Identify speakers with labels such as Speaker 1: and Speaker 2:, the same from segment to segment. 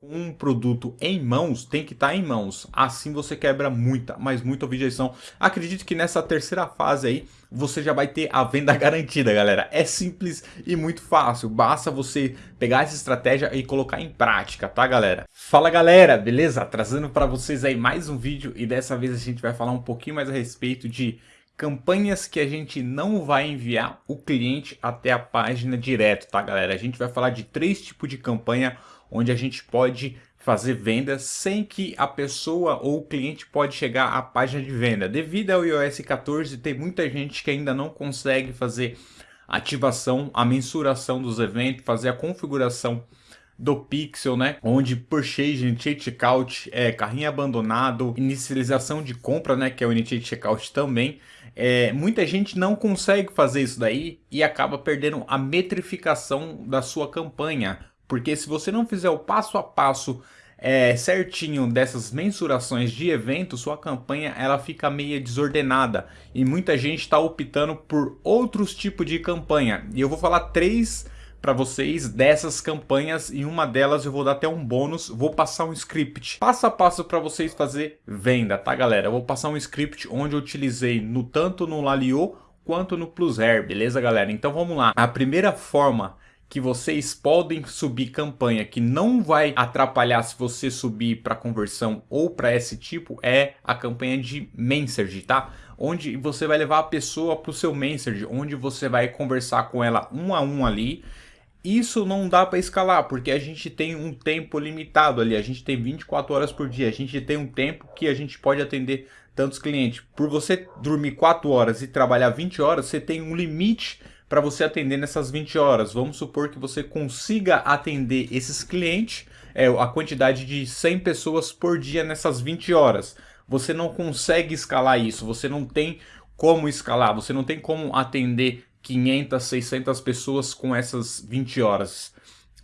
Speaker 1: um produto em mãos tem que estar tá em mãos. Assim você quebra muita, mas muita objeção. Acredito que nessa terceira fase aí você já vai ter a venda garantida, galera. É simples e muito fácil. Basta você pegar essa estratégia e colocar em prática, tá, galera? Fala, galera, beleza? Trazendo para vocês aí mais um vídeo e dessa vez a gente vai falar um pouquinho mais a respeito de campanhas que a gente não vai enviar o cliente até a página direto, tá, galera? A gente vai falar de três tipos de campanha onde a gente pode fazer vendas sem que a pessoa ou o cliente pode chegar à página de venda. Devido ao iOS 14, tem muita gente que ainda não consegue fazer ativação, a mensuração dos eventos, fazer a configuração do Pixel, né? Onde purchase, initiate checkout, é, carrinho abandonado, inicialização de compra, né? Que é o initiate checkout também. É, muita gente não consegue fazer isso daí e acaba perdendo a metrificação da sua campanha. Porque se você não fizer o passo a passo é, certinho dessas mensurações de evento, sua campanha ela fica meio desordenada. E muita gente está optando por outros tipos de campanha. E eu vou falar três para vocês dessas campanhas e uma delas eu vou dar até um bônus, vou passar um script passo a passo para vocês fazer venda, tá galera? Eu vou passar um script onde eu utilizei no tanto no Lalio quanto no Plusair, beleza galera? Então vamos lá. A primeira forma que vocês podem subir campanha que não vai atrapalhar se você subir para conversão ou para esse tipo é a campanha de Message, tá? Onde você vai levar a pessoa para o seu Message, onde você vai conversar com ela um a um ali. Isso não dá para escalar, porque a gente tem um tempo limitado ali, a gente tem 24 horas por dia, a gente tem um tempo que a gente pode atender tantos clientes. Por você dormir 4 horas e trabalhar 20 horas, você tem um limite para você atender nessas 20 horas. Vamos supor que você consiga atender esses clientes, é, a quantidade de 100 pessoas por dia nessas 20 horas. Você não consegue escalar isso, você não tem como escalar, você não tem como atender 500, 600 pessoas com essas 20 horas.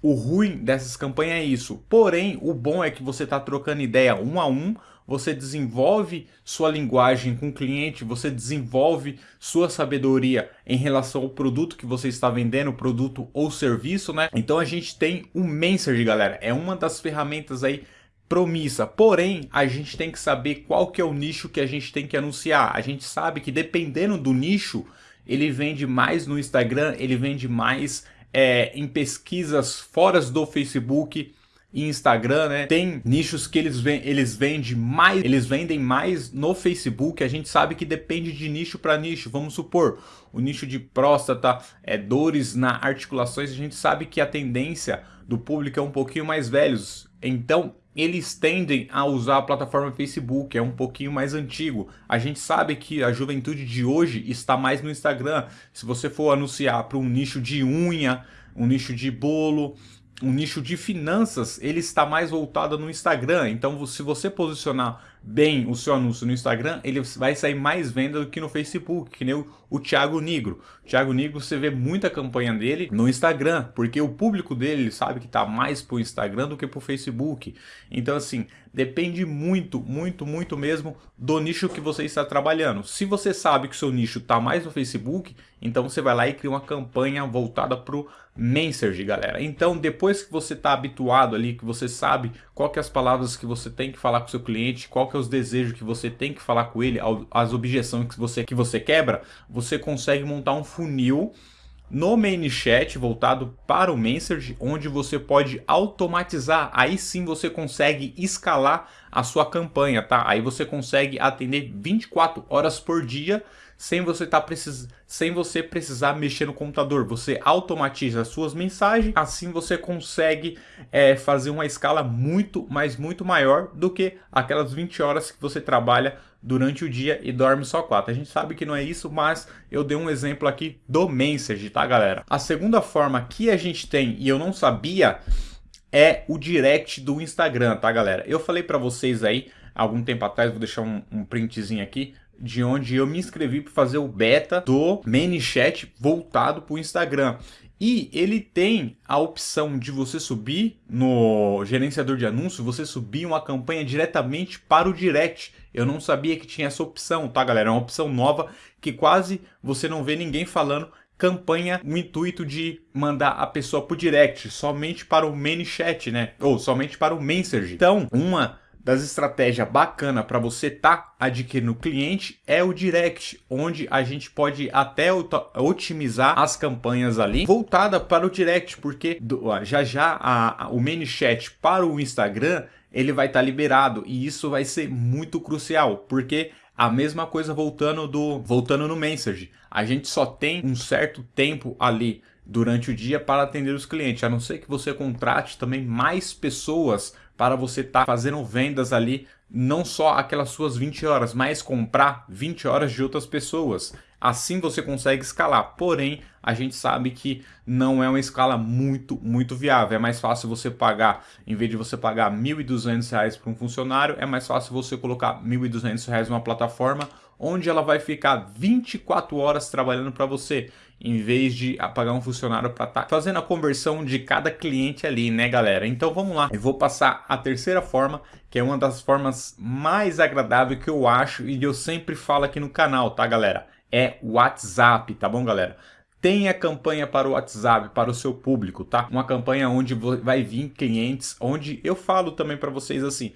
Speaker 1: O ruim dessas campanhas é isso. Porém, o bom é que você está trocando ideia um a um, você desenvolve sua linguagem com o cliente, você desenvolve sua sabedoria em relação ao produto que você está vendendo, produto ou serviço, né? Então a gente tem o Message, galera. É uma das ferramentas aí promissa. Porém, a gente tem que saber qual que é o nicho que a gente tem que anunciar. A gente sabe que dependendo do nicho, ele vende mais no Instagram, ele vende mais é, em pesquisas fora do Facebook, e Instagram, né? Tem nichos que eles, eles vendem mais, eles vendem mais no Facebook. A gente sabe que depende de nicho para nicho. Vamos supor, o nicho de próstata, é, dores na articulações, a gente sabe que a tendência do público é um pouquinho mais velhos. Então, eles tendem a usar a plataforma Facebook, é um pouquinho mais antigo. A gente sabe que a juventude de hoje está mais no Instagram. Se você for anunciar para um nicho de unha, um nicho de bolo, um nicho de finanças, ele está mais voltado no Instagram. Então, se você posicionar bem o seu anúncio no Instagram, ele vai sair mais venda do que no Facebook, que nem o, o Thiago Negro. O Thiago Negro, você vê muita campanha dele no Instagram, porque o público dele ele sabe que está mais para o Instagram do que para o Facebook. Então, assim, depende muito, muito, muito mesmo do nicho que você está trabalhando. Se você sabe que o seu nicho está mais no Facebook, então você vai lá e cria uma campanha voltada para o Message, galera. Então, depois que você está habituado ali, que você sabe qual que é as palavras que você tem que falar com o seu cliente, qual que é os desejos que você tem que falar com ele, as objeções que você, que você quebra, você consegue montar um funil no ManyChat voltado para o Message, onde você pode automatizar, aí sim você consegue escalar a sua campanha, tá? Aí você consegue atender 24 horas por dia sem você, tá precis... sem você precisar mexer no computador. Você automatiza as suas mensagens, assim você consegue é, fazer uma escala muito, mas muito maior do que aquelas 20 horas que você trabalha durante o dia e dorme só 4. A gente sabe que não é isso, mas eu dei um exemplo aqui do Message, tá galera? A segunda forma que a gente tem, e eu não sabia, é o direct do Instagram, tá galera? Eu falei para vocês aí, algum tempo atrás, vou deixar um, um printzinho aqui, de onde eu me inscrevi para fazer o beta do ManyChat voltado para o Instagram. E ele tem a opção de você subir no gerenciador de anúncio, você subir uma campanha diretamente para o direct. Eu não sabia que tinha essa opção, tá galera? É uma opção nova que quase você não vê ninguém falando campanha no intuito de mandar a pessoa pro direct, somente para o main chat, né? Ou somente para o Messenger. Então, uma das estratégias bacana para você tá adquirindo cliente é o direct, onde a gente pode até otimizar as campanhas ali voltada para o direct, porque já já a, a, o chat para o Instagram ele vai estar tá liberado e isso vai ser muito crucial, porque a mesma coisa voltando do voltando no Message. A gente só tem um certo tempo ali durante o dia para atender os clientes, a não ser que você contrate também mais pessoas para você estar tá fazendo vendas ali, não só aquelas suas 20 horas, mas comprar 20 horas de outras pessoas. Assim você consegue escalar, porém a gente sabe que não é uma escala muito, muito viável. É mais fácil você pagar, em vez de você pagar R$ 1.200 para um funcionário, é mais fácil você colocar R$ 1.200 numa plataforma onde ela vai ficar 24 horas trabalhando para você, em vez de pagar um funcionário para estar tá fazendo a conversão de cada cliente ali, né, galera? Então vamos lá, eu vou passar a terceira forma, que é uma das formas mais agradáveis que eu acho e eu sempre falo aqui no canal, tá, galera? É o WhatsApp, tá bom, galera? tenha campanha para o WhatsApp, para o seu público, tá? Uma campanha onde vai vir clientes, onde eu falo também para vocês assim,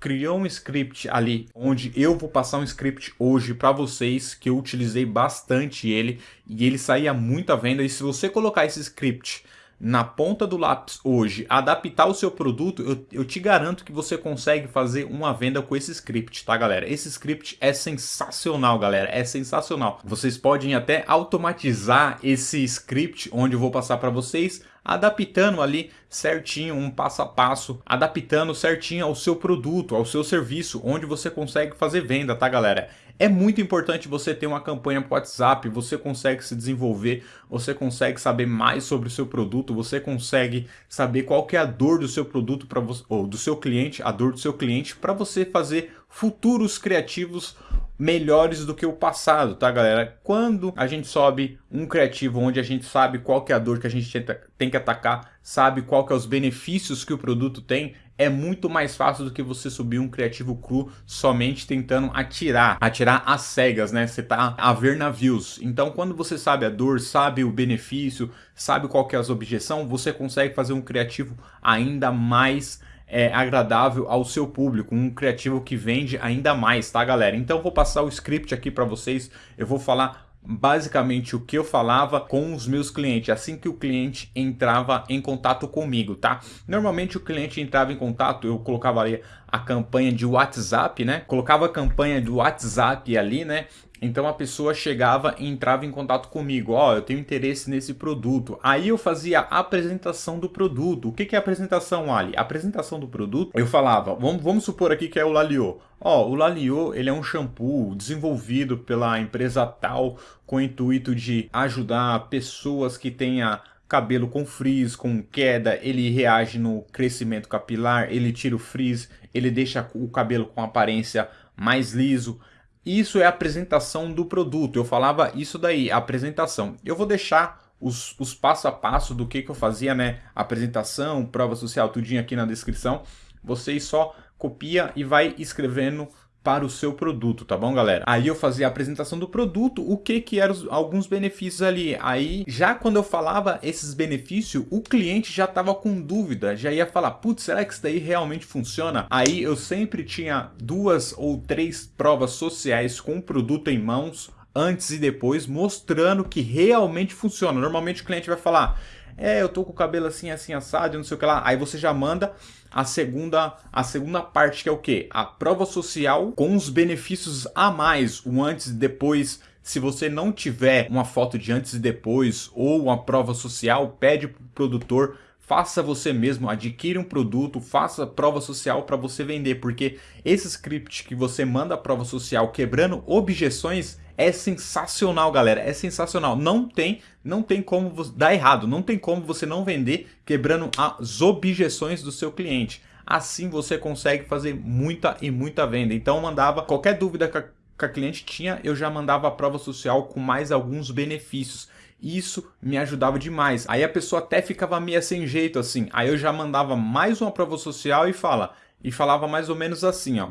Speaker 1: criou um script ali, onde eu vou passar um script hoje para vocês, que eu utilizei bastante ele, e ele saía muito à venda, e se você colocar esse script na ponta do lápis hoje, adaptar o seu produto, eu, eu, te garanto que você consegue fazer uma venda com esse script, tá galera? Esse script é sensacional, galera, é sensacional. Vocês podem até automatizar esse script, onde eu vou passar para vocês, adaptando ali certinho, um passo a passo, adaptando certinho ao seu produto, ao seu serviço, onde você consegue fazer venda, tá galera? É muito importante você ter uma campanha para WhatsApp, você consegue se desenvolver, você consegue saber mais sobre o seu produto, você consegue saber qual que é a dor do seu produto para ou do seu cliente, a dor do seu cliente para você fazer futuros criativos melhores do que o passado, tá galera? Quando a gente sobe um criativo onde a gente sabe qual que é a dor que a gente tem que atacar, sabe qual que é os benefícios que o produto tem, é muito mais fácil do que você subir um criativo cru somente tentando atirar, atirar às cegas, né? Você tá a ver navios. Então, quando você sabe a dor, sabe o benefício, sabe qual que é as objeção, você consegue fazer um criativo ainda mais é, agradável ao seu público, um criativo que vende ainda mais, tá galera? Então vou passar o script aqui para vocês, eu vou falar basicamente o que eu falava com os meus clientes, assim que o cliente entrava em contato comigo, tá? Normalmente o cliente entrava em contato, eu colocava ali a campanha de WhatsApp, né? Colocava a campanha do WhatsApp ali, né? Então a pessoa chegava e entrava em contato comigo, ó, oh, eu tenho interesse nesse produto. Aí eu fazia a apresentação do produto. O que, é apresentação, Ali? A apresentação do produto, eu falava, vamos, vamos supor aqui que é o Laliô. Ó, oh, o Laliô, ele é um shampoo desenvolvido pela empresa tal com o intuito de ajudar pessoas que tenha cabelo com frizz, com queda, ele reage no crescimento capilar, ele tira o frizz, ele deixa o cabelo com aparência mais liso. Isso é a apresentação do produto. Eu falava isso daí, a apresentação. Eu vou deixar os, os passo a passo do que, que eu fazia, né? Apresentação, prova social, tudinho aqui na descrição. Vocês só copia e vai escrevendo para o seu produto, tá bom, galera? Aí eu fazia a apresentação do produto, o que que eram alguns benefícios ali. Aí, já quando eu falava esses benefícios, o cliente já estava com dúvida, já ia falar, putz, será que isso daí realmente funciona? Aí eu sempre tinha duas ou três provas sociais com o produto em mãos, antes e depois, mostrando que realmente funciona. Normalmente o cliente vai falar, é, eu tô com o cabelo assim, assim, assado, não sei o que lá. Aí você já manda a segunda, a segunda parte, que é o quê? A prova social com os benefícios a mais, o antes e depois. Se você não tiver uma foto de antes e depois ou uma prova social, pede para o produtor faça você mesmo, adquire um produto, faça prova social para você vender, porque esse script que você manda a prova social quebrando objeções é sensacional, galera, é sensacional. Não tem, não tem como dar errado, não tem como você não vender quebrando as objeções do seu cliente. Assim você consegue fazer muita e muita venda. Então mandava qualquer dúvida que a, que a cliente tinha, eu já mandava a prova social com mais alguns benefícios. Isso me ajudava demais. Aí a pessoa até ficava meio sem jeito assim. Aí eu já mandava mais uma prova social e fala e falava mais ou menos assim, ó.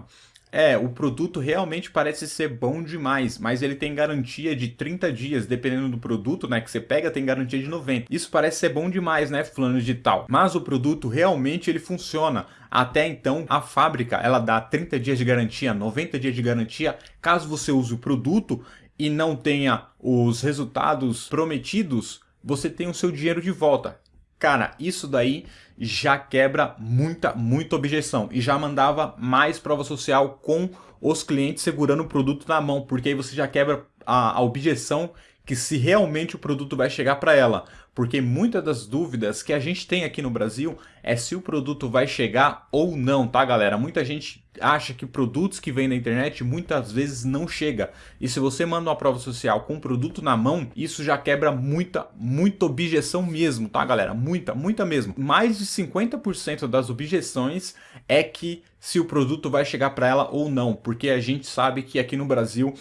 Speaker 1: É, o produto realmente parece ser bom demais, mas ele tem garantia de 30 dias, dependendo do produto, né, que você pega, tem garantia de 90. Isso parece ser bom demais, né, fulano de tal. Mas o produto realmente ele funciona. Até então, a fábrica, ela dá 30 dias de garantia, 90 dias de garantia, caso você use o produto e não tenha os resultados prometidos, você tem o seu dinheiro de volta. Cara, isso daí já quebra muita, muita objeção. E já mandava mais prova social com os clientes segurando o produto na mão, porque aí você já quebra a, a objeção que se realmente o produto vai chegar para ela. Porque muitas das dúvidas que a gente tem aqui no Brasil é se o produto vai chegar ou não, tá galera? Muita gente acha que produtos que vêm da internet muitas vezes não chega. E se você manda uma prova social com o produto na mão, isso já quebra muita, muita objeção mesmo, tá galera? Muita, muita mesmo. Mais de 50% das objeções é que se o produto vai chegar para ela ou não, porque a gente sabe que aqui no Brasil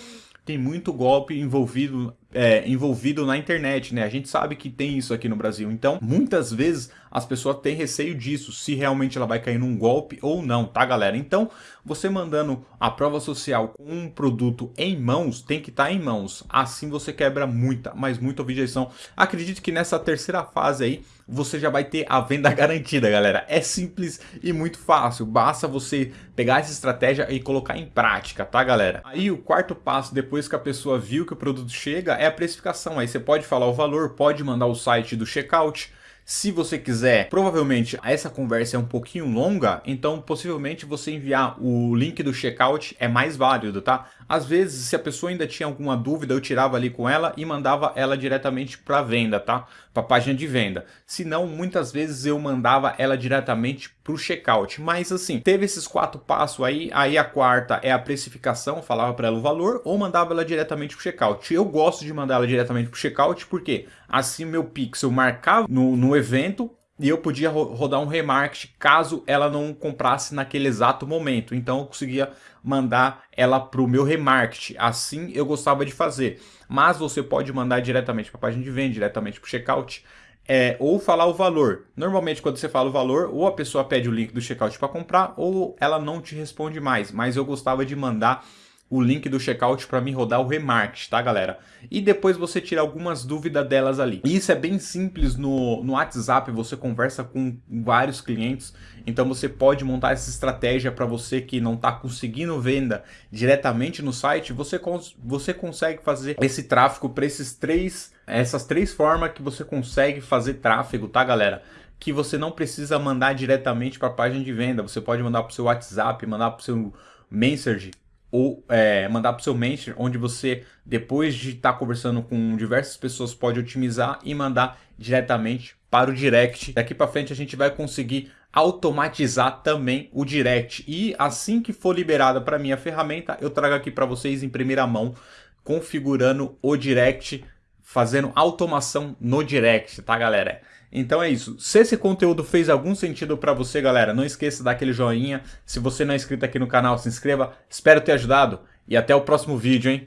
Speaker 1: tem muito golpe envolvido, é, envolvido na internet, né? A gente sabe que tem isso aqui no Brasil. Então, muitas vezes as pessoas têm receio disso, se realmente ela vai cair num golpe ou não, tá, galera? Então, você mandando a prova social com um produto em mãos, tem que estar tá em mãos. Assim você quebra muita, mas muita objeção. Acredito que nessa terceira fase aí, você já vai ter a venda garantida, galera. É simples e muito fácil. Basta você pegar essa estratégia e colocar em prática, tá, galera? Aí o quarto passo, depois que a pessoa viu que o produto chega, é a precificação. Aí você pode falar o valor, pode mandar o site do checkout, se você quiser, provavelmente essa conversa é um pouquinho longa, então possivelmente você enviar o link do checkout é mais válido, tá? Às vezes, se a pessoa ainda tinha alguma dúvida, eu tirava ali com ela e mandava ela diretamente para venda, tá? Para página de venda. Se não, muitas vezes eu mandava ela diretamente para o checkout. Mas assim, teve esses quatro passos aí, aí a quarta é a precificação, falava para ela o valor, ou mandava ela diretamente para o checkout. Eu gosto de mandar ela diretamente para o checkout, porque assim meu pixel marcava no, no evento, e eu podia rodar um remarket caso ela não comprasse naquele exato momento. Então eu conseguia mandar ela para o meu remarket. Assim eu gostava de fazer. Mas você pode mandar diretamente para a página de venda, diretamente para o checkout. É, ou falar o valor. Normalmente quando você fala o valor, ou a pessoa pede o link do checkout para comprar, ou ela não te responde mais. Mas eu gostava de mandar o link do checkout para mim rodar o remarket, tá galera? E depois você tira algumas dúvidas delas ali. Isso é bem simples no, no WhatsApp, você conversa com vários clientes, então você pode montar essa estratégia para você que não está conseguindo venda diretamente no site, você, cons você consegue fazer esse tráfego para esses três, essas três formas que você consegue fazer tráfego, tá galera? Que você não precisa mandar diretamente para a página de venda, você pode mandar para o seu WhatsApp, mandar para o seu Message, ou é, mandar para o seu Messenger, onde você, depois de estar tá conversando com diversas pessoas, pode otimizar e mandar diretamente para o direct. Daqui para frente a gente vai conseguir automatizar também o direct. E assim que for liberada para mim a ferramenta, eu trago aqui para vocês em primeira mão, configurando o direct, fazendo automação no direct, tá galera? Então é isso. Se esse conteúdo fez algum sentido para você, galera, não esqueça de dar aquele joinha. Se você não é inscrito aqui no canal, se inscreva. Espero ter ajudado e até o próximo vídeo, hein?